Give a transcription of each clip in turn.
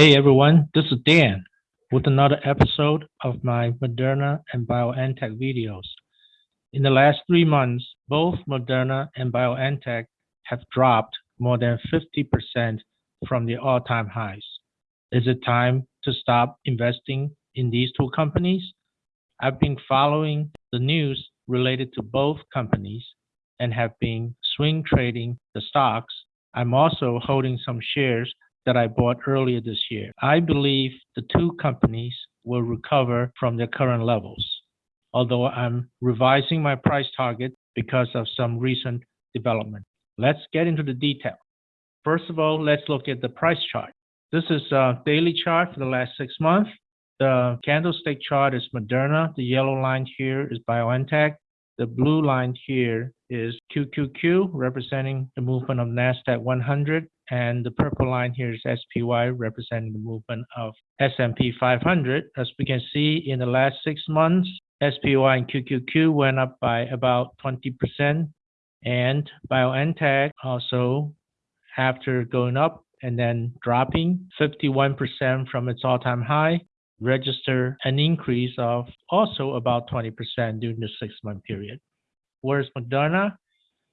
Hey everyone, this is Dan with another episode of my Moderna and BioNTech videos. In the last three months, both Moderna and BioNTech have dropped more than 50% from the all-time highs. Is it time to stop investing in these two companies? I've been following the news related to both companies and have been swing trading the stocks. I'm also holding some shares that I bought earlier this year. I believe the two companies will recover from their current levels, although I'm revising my price target because of some recent development. Let's get into the detail. First of all, let's look at the price chart. This is a daily chart for the last six months. The candlestick chart is Moderna. The yellow line here is BioNTech. The blue line here is QQQ, representing the movement of NASDAQ 100 and the purple line here is SPY representing the movement of S&P 500. As we can see in the last six months, SPY and QQQ went up by about 20% and BioNTech also after going up and then dropping 51% from its all-time high register an increase of also about 20% during the six month period. Whereas Moderna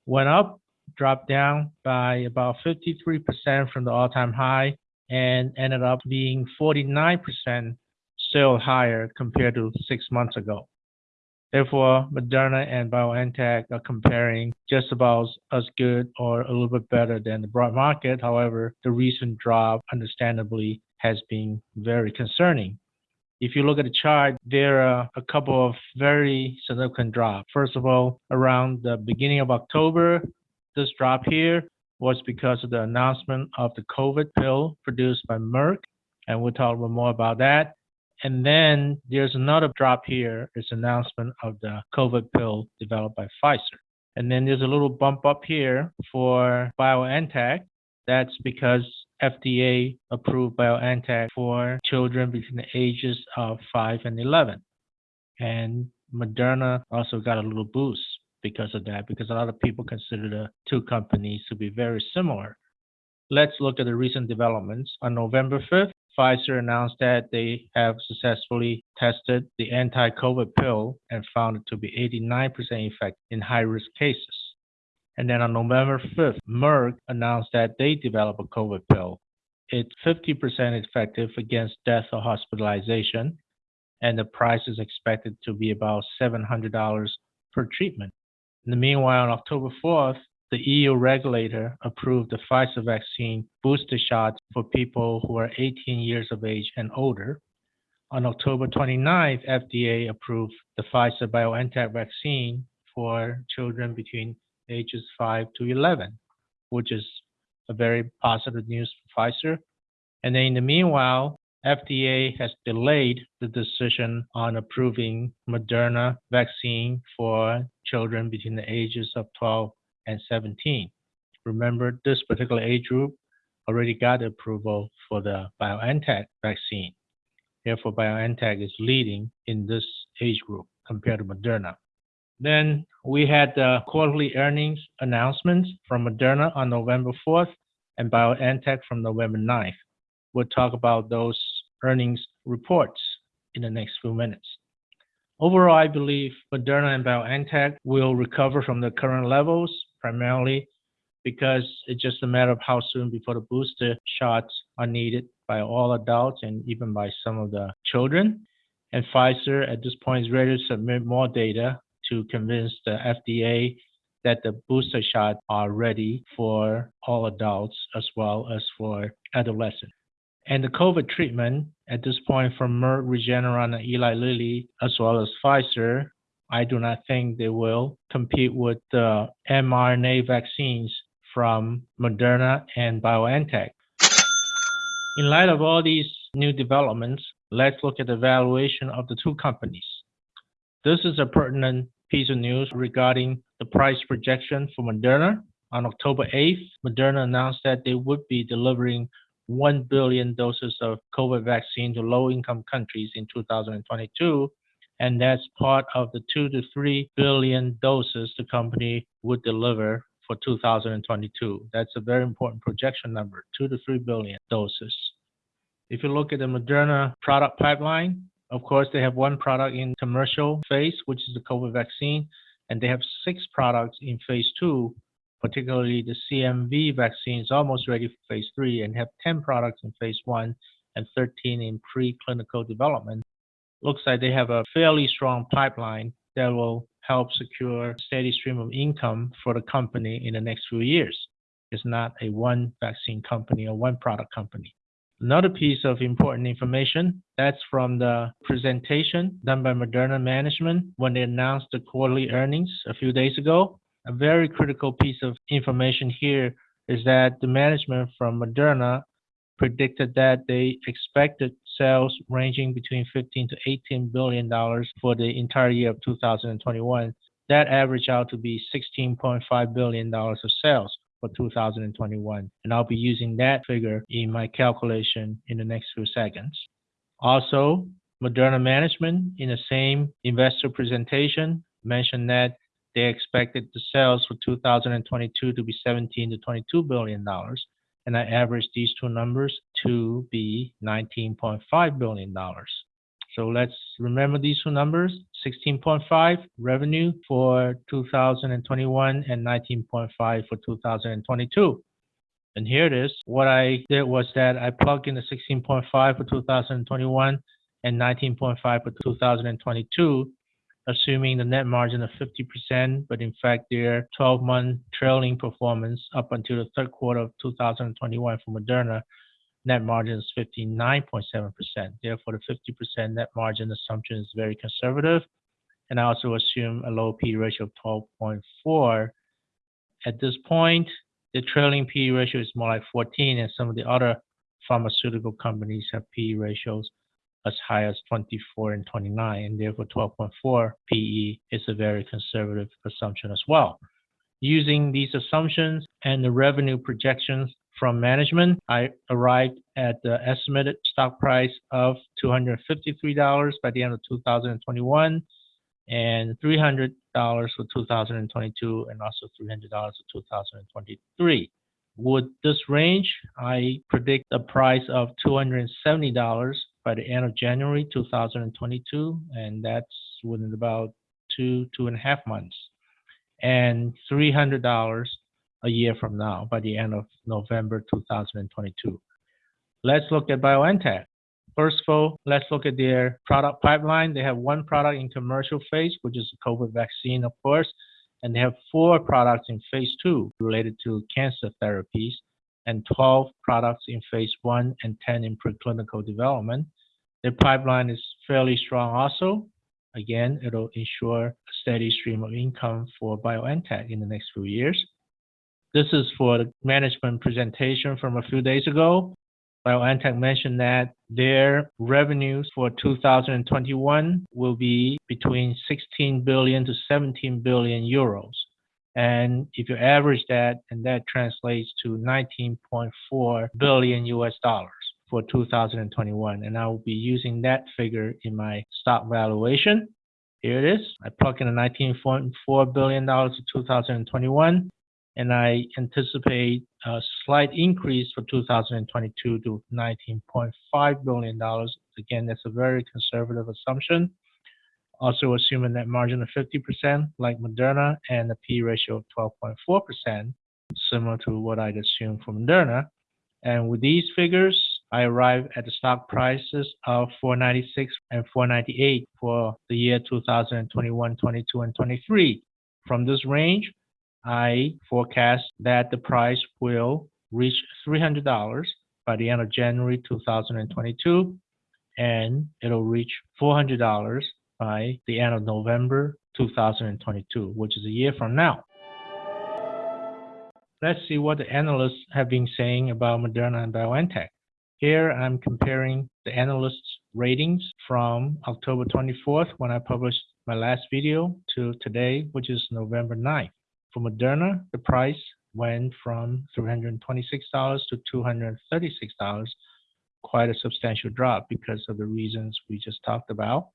went up dropped down by about 53% from the all-time high and ended up being 49% still higher compared to six months ago. Therefore, Moderna and BioNTech are comparing just about as good or a little bit better than the broad market. However, the recent drop, understandably, has been very concerning. If you look at the chart, there are a couple of very significant drops. First of all, around the beginning of October, this drop here was because of the announcement of the COVID pill produced by Merck, and we'll talk a little more about that. And then there's another drop here, it's announcement of the COVID pill developed by Pfizer. And then there's a little bump up here for BioNTech. That's because FDA approved BioNTech for children between the ages of 5 and 11. And Moderna also got a little boost because of that, because a lot of people consider the two companies to be very similar. Let's look at the recent developments. On November 5th, Pfizer announced that they have successfully tested the anti-COVID pill and found it to be 89% effective in high-risk cases. And then on November 5th, Merck announced that they developed a COVID pill. It's 50% effective against death or hospitalization, and the price is expected to be about $700 per treatment. In the meanwhile, on October 4th, the EU regulator approved the Pfizer vaccine booster shots for people who are 18 years of age and older. On October 29th, FDA approved the Pfizer BioNTech vaccine for children between ages 5 to 11, which is a very positive news for Pfizer. And then in the meanwhile, FDA has delayed the decision on approving Moderna vaccine for children between the ages of 12 and 17. Remember, this particular age group already got approval for the BioNTech vaccine. Therefore, BioNTech is leading in this age group compared to Moderna. Then we had the quarterly earnings announcements from Moderna on November 4th and BioNTech from November 9th. We'll talk about those earnings reports in the next few minutes. Overall, I believe Moderna and BioNTech will recover from the current levels, primarily because it's just a matter of how soon before the booster shots are needed by all adults and even by some of the children. And Pfizer at this point is ready to submit more data to convince the FDA that the booster shots are ready for all adults as well as for adolescents. And the COVID treatment at this point from Merck, Regeneron, and Eli Lilly, as well as Pfizer, I do not think they will compete with the mRNA vaccines from Moderna and BioNTech. In light of all these new developments, let's look at the valuation of the two companies. This is a pertinent piece of news regarding the price projection for Moderna. On October 8th, Moderna announced that they would be delivering 1 billion doses of COVID vaccine to low income countries in 2022. And that's part of the 2 to 3 billion doses the company would deliver for 2022. That's a very important projection number 2 to 3 billion doses. If you look at the Moderna product pipeline, of course, they have one product in commercial phase, which is the COVID vaccine, and they have six products in phase two, particularly the CMV vaccine is almost ready for phase three and have 10 products in phase one and 13 in preclinical development. Looks like they have a fairly strong pipeline that will help secure steady stream of income for the company in the next few years. It's not a one vaccine company or one product company. Another piece of important information that's from the presentation done by Moderna management when they announced the quarterly earnings a few days ago. A very critical piece of information here is that the management from Moderna predicted that they expected sales ranging between 15 to 18 billion dollars for the entire year of 2021. That averaged out to be 16.5 billion dollars of sales for 2021. And I'll be using that figure in my calculation in the next few seconds. Also, Moderna management in the same investor presentation mentioned that they expected the sales for 2022 to be 17 to 22 billion dollars and I averaged these two numbers to be 19.5 billion dollars. So let's remember these two numbers 16.5 revenue for 2021 and 19.5 for 2022. And here it is. What I did was that I plugged in the 16.5 for 2021 and 19.5 for 2022, assuming the net margin of 50%, but in fact, their 12 month trailing performance up until the third quarter of 2021 for Moderna net margin is 59.7%. Therefore, the 50% net margin assumption is very conservative. And I also assume a low P ratio of 12.4. At this point, the trailing P ratio is more like 14, and some of the other pharmaceutical companies have P ratios as high as 24 and 29, and therefore 12.4 PE is a very conservative assumption as well. Using these assumptions and the revenue projections from management, I arrived at the estimated stock price of $253 by the end of 2021 and $300 for 2022 and also $300 for 2023. With this range, I predict a price of $270 by the end of January 2022, and that's within about two, two and a half months, and $300 a year from now by the end of November 2022. Let's look at BioNTech. First of all, let's look at their product pipeline. They have one product in commercial phase, which is the COVID vaccine, of course, and they have four products in phase two related to cancer therapies, and 12 products in phase one and 10 in preclinical development. Their pipeline is fairly strong also. Again, it'll ensure a steady stream of income for BioNTech in the next few years. This is for the management presentation from a few days ago. BioNTech mentioned that their revenues for 2021 will be between 16 billion to 17 billion euros. And if you average that, and that translates to 19.4 billion US dollars for 2021. And I will be using that figure in my stock valuation. Here it is. I plug in the 19.4 billion dollars for 2021 and I anticipate a slight increase for 2022 to $19.5 billion. Again, that's a very conservative assumption. Also assuming that margin of 50% like Moderna and a P ratio of 12.4%, similar to what I'd assume for Moderna. And with these figures, I arrive at the stock prices of 496 and 498 for the year 2021, 22, and 23. From this range, I forecast that the price will reach $300 by the end of January 2022, and it'll reach $400 by the end of November 2022, which is a year from now. Let's see what the analysts have been saying about Moderna and BioNTech. Here I'm comparing the analysts' ratings from October 24th when I published my last video to today, which is November 9th. For Moderna, the price went from $326 to $236, quite a substantial drop because of the reasons we just talked about.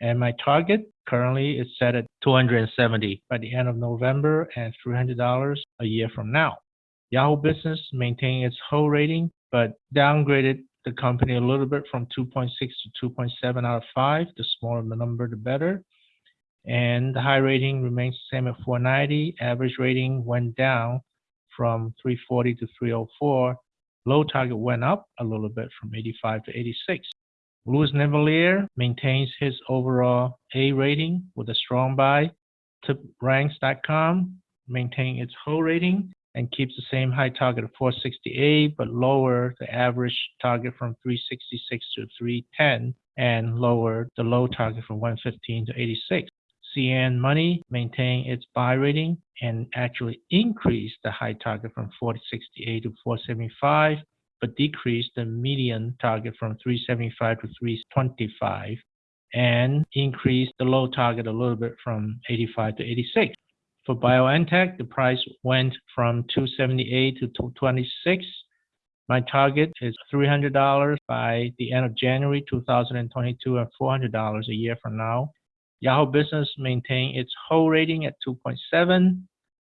And my target currently is set at 270 by the end of November and $300 a year from now. Yahoo Business maintained its whole rating, but downgraded the company a little bit from 2.6 to 2.7 out of 5. The smaller the number, the better. And the high rating remains the same at 490. Average rating went down from 340 to 304. Low target went up a little bit from 85 to 86. Louis Navellier maintains his overall A rating with a strong buy. TipRanks.com maintain its whole rating and keeps the same high target of 468, but lower the average target from 366 to 310 and lower the low target from 115 to 86. CNN Money maintain its buy rating and actually increase the high target from 468 to 475, but decrease the median target from 375 to 325 and increase the low target a little bit from 85 to 86. For BioNTech, the price went from 278 to 226. My target is $300 by the end of January 2022 and $400 a year from now. Yahoo Business maintained its whole rating at 2.7.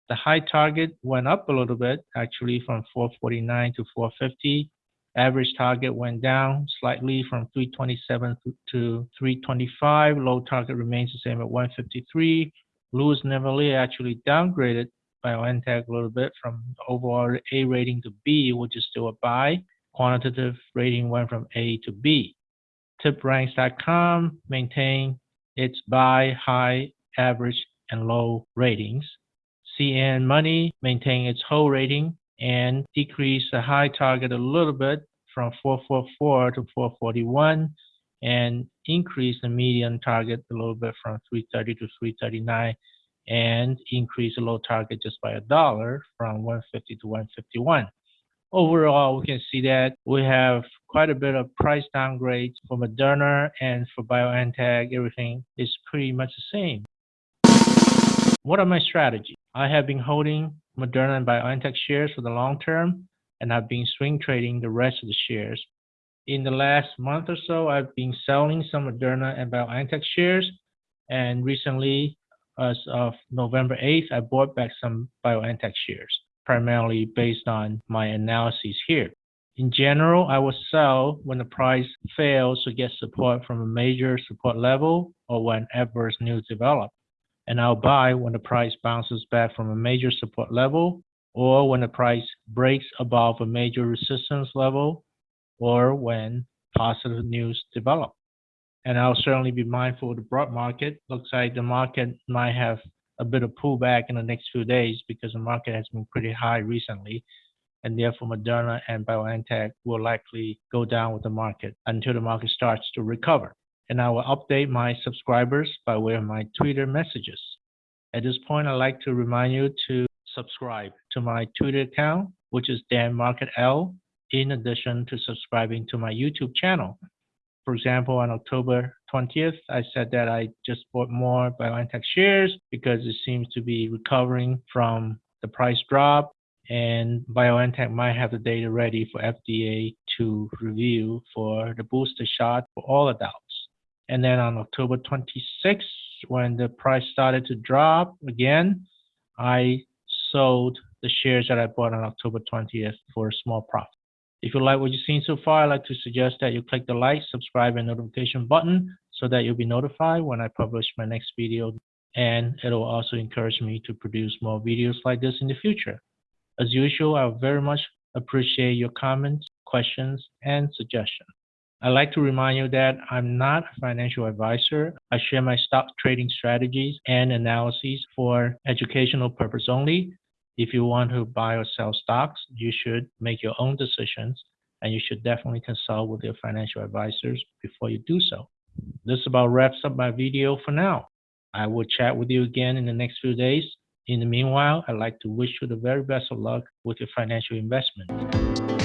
The high target went up a little bit, actually from 449 to 450. Average target went down slightly from 327 to 325. Low target remains the same at 153. Louis Navellier actually downgraded BioNTech a little bit from overall A rating to B, which is still a buy. Quantitative rating went from A to B. TipRanks.com maintained its buy, high, average, and low ratings. CNN Money maintained its whole rating and decreased the high target a little bit from 444 to 441 and increase the median target a little bit from 330 to 339 and increase the low target just by a dollar from 150 to 151. Overall, we can see that we have quite a bit of price downgrades for Moderna and for BioNTech. Everything is pretty much the same. What are my strategies? I have been holding Moderna and BioNTech shares for the long term, and I've been swing trading the rest of the shares in the last month or so, I've been selling some Moderna and BioNTech shares. And recently, as of November 8th, I bought back some BioNTech shares, primarily based on my analyses here. In general, I will sell when the price fails to get support from a major support level or when adverse news develop. And I'll buy when the price bounces back from a major support level or when the price breaks above a major resistance level or when positive news develop. And I'll certainly be mindful of the broad market. Looks like the market might have a bit of pullback in the next few days because the market has been pretty high recently. And therefore, Moderna and BioNTech will likely go down with the market until the market starts to recover. And I will update my subscribers by way of my Twitter messages. At this point, I'd like to remind you to subscribe to my Twitter account, which is Dan Market L in addition to subscribing to my YouTube channel. For example, on October 20th, I said that I just bought more BioNTech shares because it seems to be recovering from the price drop and BioNTech might have the data ready for FDA to review for the booster shot for all adults. And then on October 26th, when the price started to drop again, I sold the shares that I bought on October 20th for a small profit. If you like what you've seen so far, I'd like to suggest that you click the like, subscribe, and notification button so that you'll be notified when I publish my next video. And it'll also encourage me to produce more videos like this in the future. As usual, I very much appreciate your comments, questions, and suggestions. I'd like to remind you that I'm not a financial advisor. I share my stock trading strategies and analyses for educational purpose only. If you want to buy or sell stocks, you should make your own decisions and you should definitely consult with your financial advisors before you do so. This about wraps up my video for now. I will chat with you again in the next few days. In the meanwhile, I'd like to wish you the very best of luck with your financial investment.